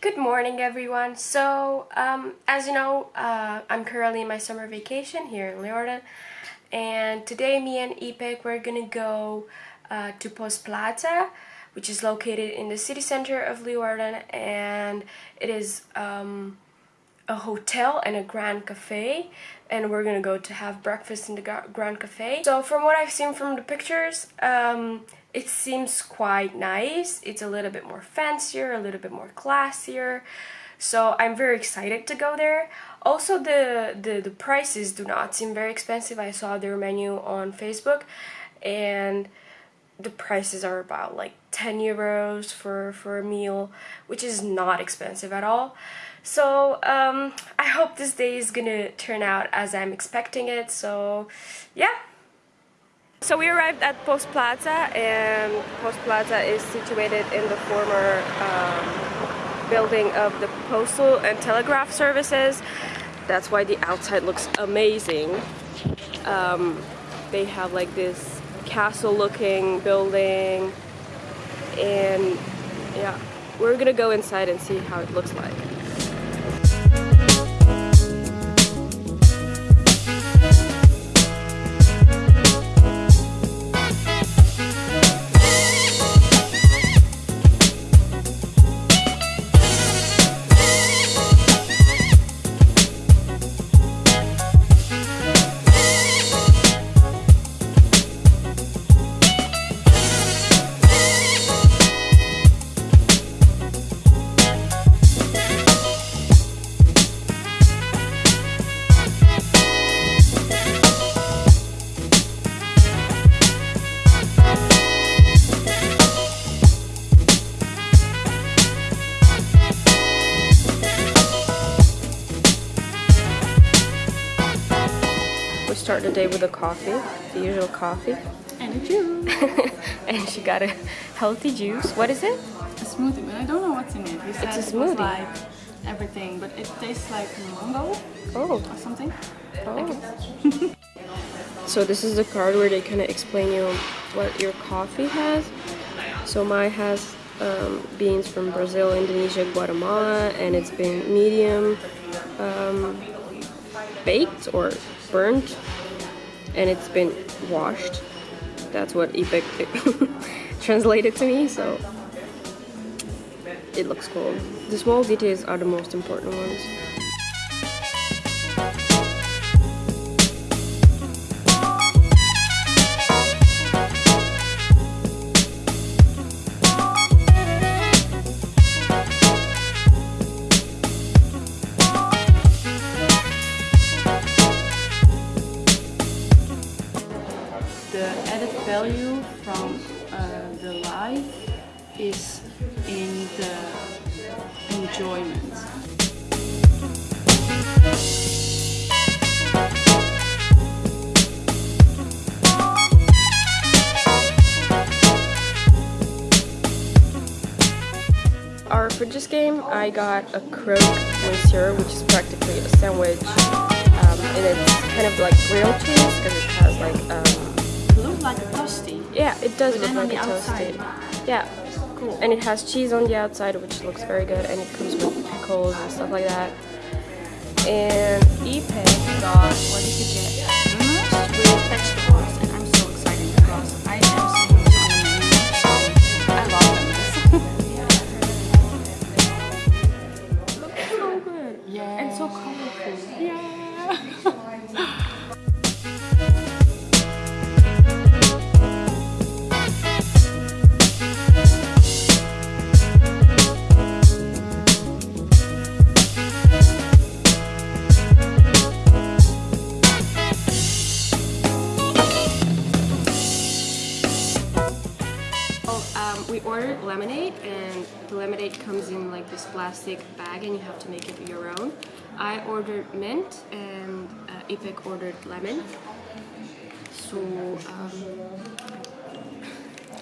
Good morning everyone. So um, as you know uh, I'm currently in my summer vacation here in Leeuwarden and today me and Ipek we're gonna go uh, to Post Plaza which is located in the city center of Leeuwarden and it is um, a hotel and a Grand Cafe and we're gonna go to have breakfast in the Grand Cafe. So from what I've seen from the pictures um, it seems quite nice. It's a little bit more fancier, a little bit more classier. So I'm very excited to go there. Also the, the, the prices do not seem very expensive. I saw their menu on Facebook and the prices are about like 10 euros for, for a meal, which is not expensive at all. So um, I hope this day is gonna turn out as I'm expecting it. So yeah, so we arrived at Post Plaza and Post Plaza is situated in the former um, building of the Postal and Telegraph Services. That's why the outside looks amazing. Um, they have like this castle looking building and yeah, we're gonna go inside and see how it looks like. Start the day with a coffee, the usual coffee. And a juice. and she got a healthy juice. What is it? A smoothie, but I don't know what's in it. Said it's a smoothie. It like everything, but it tastes like mango oh. or something. Oh. so this is the card where they kind of explain you what your coffee has. So mine has um, beans from Brazil, Indonesia, Guatemala, and it's been medium um, baked or burnt and it's been washed. That's what Ipek translated to me, so it looks cool. The small details are the most important ones. Value from uh, the life is in the enjoyment. Our this game, I got a croque monsieur, which is practically a sandwich, um, and it's kind of like grilled cheese because it has like um, like a toasty. Yeah, it does look like a toasty. Yeah. Cool. And it has cheese on the outside, which looks very good, and it comes with pickles and stuff like that. And Ipek got, what did you get? Ordered lemonade and the lemonade comes in like this plastic bag and you have to make it your own. I ordered mint and uh, Ipek ordered lemon. So um,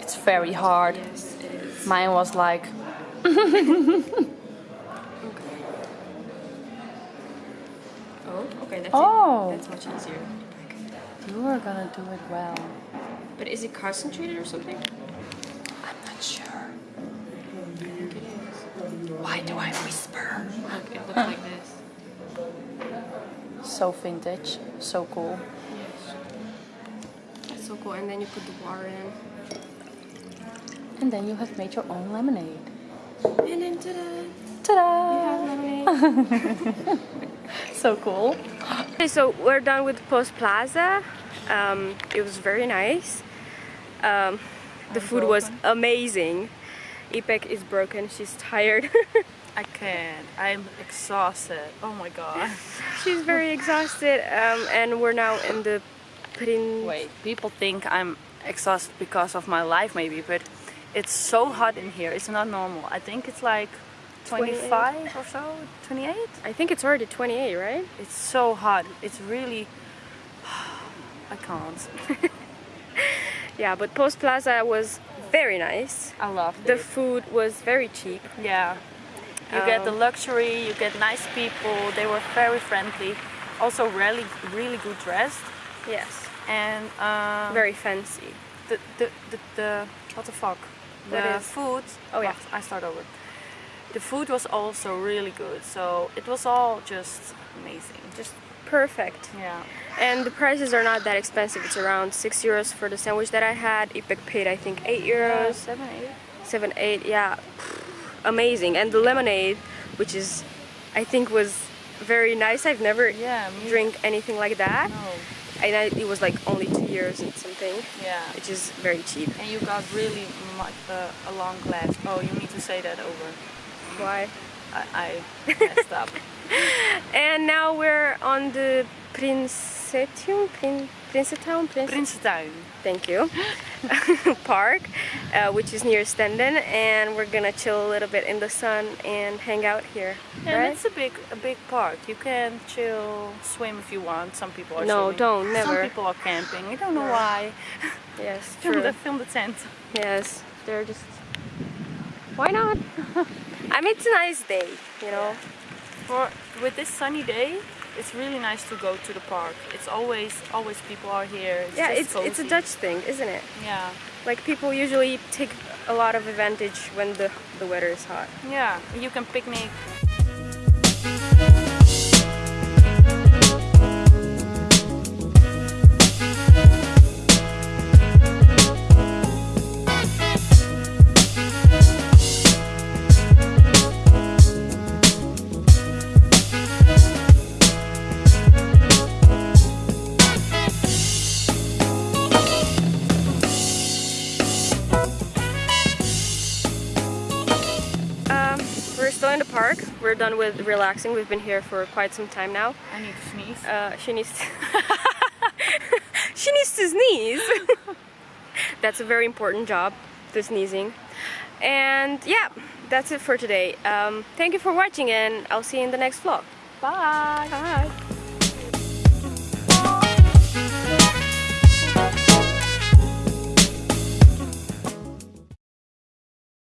it's very hard. Yes, Mine was like okay. Oh, okay, that's Oh. it. That's much easier. You are gonna do it well. But is it concentrated or something? I'm not sure. I think it is. Why do I whisper? Look, it looks like this. So vintage, so cool. That's so cool. And then you put the water in. And then you have made your own lemonade. And then ta-da! Ta-da! So cool. Okay, so we're done with Post Plaza. Um, it was very nice. Um, the food was amazing. Ipek is broken. She's tired. I can't. I'm exhausted. Oh my god. She's very exhausted. Um, and we're now in the Prin. Wait, people think I'm exhausted because of my life maybe, but it's so hot in here. It's not normal. I think it's like 25 or so, 28. I think it's already 28, right? It's so hot. It's really I can't. Yeah, but Post Plaza was very nice. I love The it. food was very cheap. Yeah. You get the Um, luxury, you get nice people, they were very friendly. Also really really good dressed. Yes. And um, Very fancy. the, the, the, the what the fuck? What The is- food. Oh, yeah. I start over. The food was also really good, so it was all just amazing. Just perfect. Yeah. And the prices are not that expensive. It's around 6 euros for the sandwich that I had. Ipek paid, I think, 8 euros. seven, eight. 7, 8, yeah. Amazing. And the lemonade, which is, I think, was very nice. I've never Yeah, drink anything like that. No. And I, it was like only 2 euros and something, Yeah. which is very cheap. And you got really much uh, a long glass. Oh, you need to say that over. Why? I, I messed up. And now we're on the Prinsetium, Prin, Prinsetown, Prins, Prinsentuin. thank you, park, uh, which is near Stenden, and we're gonna chill a little bit in the sun and hang out here, And right? it's a big, a big park. You can chill, swim if you want. Some people are No, swimming. don't, never. Some people are camping. I don't know why. Yes, Film true. the, film the tent. Yes, they're just. Why not? I mean, it's a nice day, you know. For with this sunny day, it's really nice to go to the park. It's always, always people are here. It's Yeah, it's it's a. Dutch thing, isn't it? Yeah, Like people usually take a lot of advantage when the the weather is hot. yeah. You can picnic. In the park. We're done with relaxing. We've been here for quite some time now. I need to sneeze. Uh, she needs to she needs to sneeze. that's a very important job, the sneezing. And yeah, that's it for today. Um, thank you for watching, and I'll see you in the next vlog. Bye. Bye.